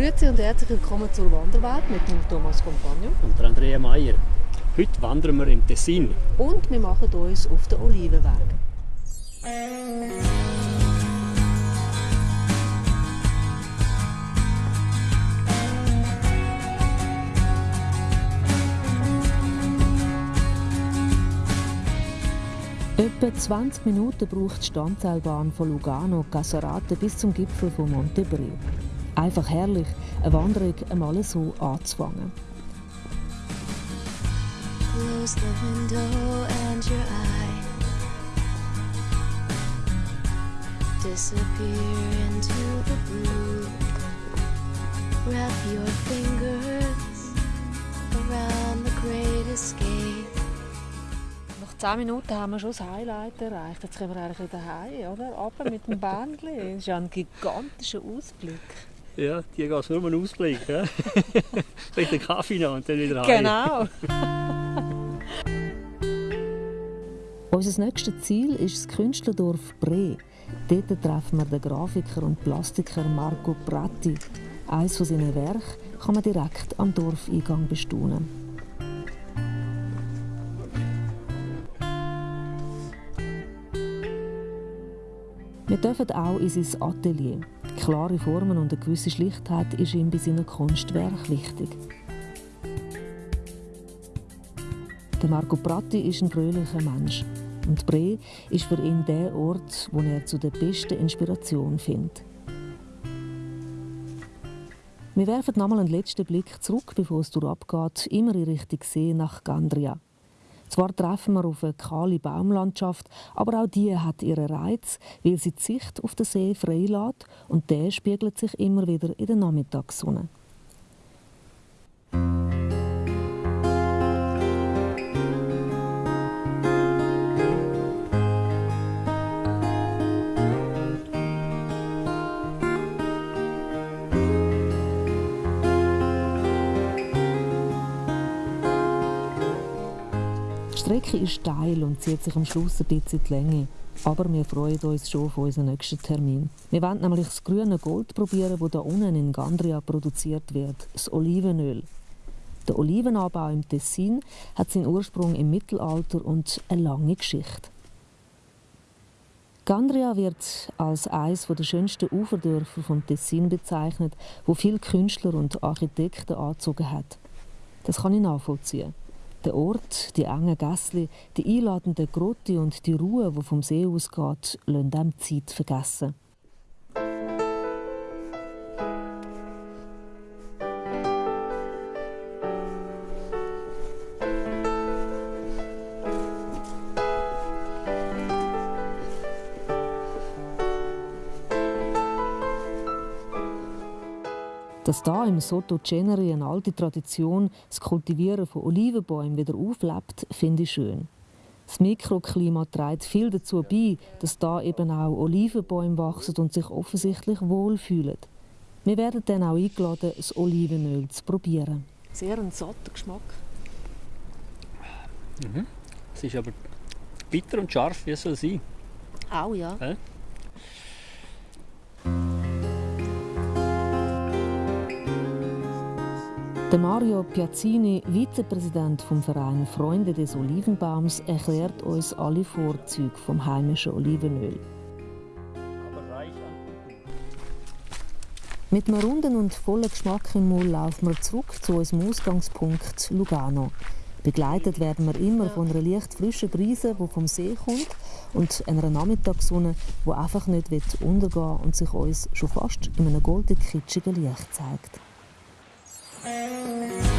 Grüezi und herzlich willkommen zur Wanderwelt mit dem Thomas Compagno und der Andrea Meier. Heute wandern wir im Tessin. Und wir machen uns auf den Olivenweg. Etwa 20 Minuten braucht die Standseilbahn von Lugano Caserate bis zum Gipfel von Montebreo. Einfach herrlich, eine Wanderung einmal so anzufangen. Close the window and your eye Disappear into the blue Wrap your fingers around the great escape nach 10 Minuten haben wir schon das Highlight erreicht. Jetzt können wir eigentlich wieder heim, oder? Aber mit dem Bändchen. Das ist ja ein gigantischer Ausblick. Ja, die geht nur um einen Ausblick. Ja? Vielleicht einen Kaffee noch und dann wieder heim. Genau. Unser nächstes Ziel ist das Künstlerdorf Bre. Dort treffen wir den Grafiker und Plastiker Marco Pratti. Eines von seinen Werken kann man direkt am Dorfeingang bestaunen. Wir dürfen auch in sein Atelier. Klare Formen und eine gewisse Schlichtheit ist ihm bei seinem Kunstwerk wichtig. Marco Pratti ist ein fröhlicher Mensch. Und Bre ist für ihn der Ort, wo er zu der besten Inspiration findet. Wir werfen nochmal einen letzten Blick zurück, bevor es durchabgeht, immer in Richtung See nach Gandria. Zwar treffen wir auf eine kahle Baumlandschaft, aber auch die hat ihren Reiz, weil sie die Sicht auf den See freilässt und der spiegelt sich immer wieder in der Nachmittagssonne. Strecke ist steil und zieht sich am Schluss ein bisschen die Länge. Aber wir freuen uns schon auf unseren nächsten Termin. Wir wollen nämlich das grüne Gold probieren, das hier unten in Gandria produziert wird, das Olivenöl. Der Olivenanbau im Tessin hat seinen Ursprung im Mittelalter und eine lange Geschichte. Gandria wird als eines der schönsten Uferdörfer vom Tessin bezeichnet, wo viele Künstler und Architekten angezogen hat. Das kann ich nachvollziehen. Der Ort, die engen Gässli, die einladende Grotte und die Ruhe, die vom See ausgeht, lassen dem Zeit vergessen. Dass da im Soto Ceneri eine alte Tradition, das Kultivieren von Olivenbäumen wieder auflebt, finde ich schön. Das Mikroklima trägt viel dazu bei, dass da eben auch Olivenbäume wachsen und sich offensichtlich wohlfühlen. Wir werden dann auch eingeladen, das Olivenöl zu probieren. Sehr ein satter Geschmack. Mhm. Es ist aber bitter und scharf, wie es soll sein. Auch ja. Äh? Der Mario Piazzini, Vizepräsident vom Verein Freunde des Olivenbaums, erklärt uns alle Vorzüge vom heimischen Olivenöl. Mit einem runden und vollen Geschmack im Mund laufen wir zurück zu unserem Ausgangspunkt Lugano. Begleitet werden wir immer von einer leicht frischen Brise, die vom See kommt, und einer Nachmittagssonne, die einfach nicht untergehen will und sich uns schon fast in einem golden kitschigen Licht zeigt. Música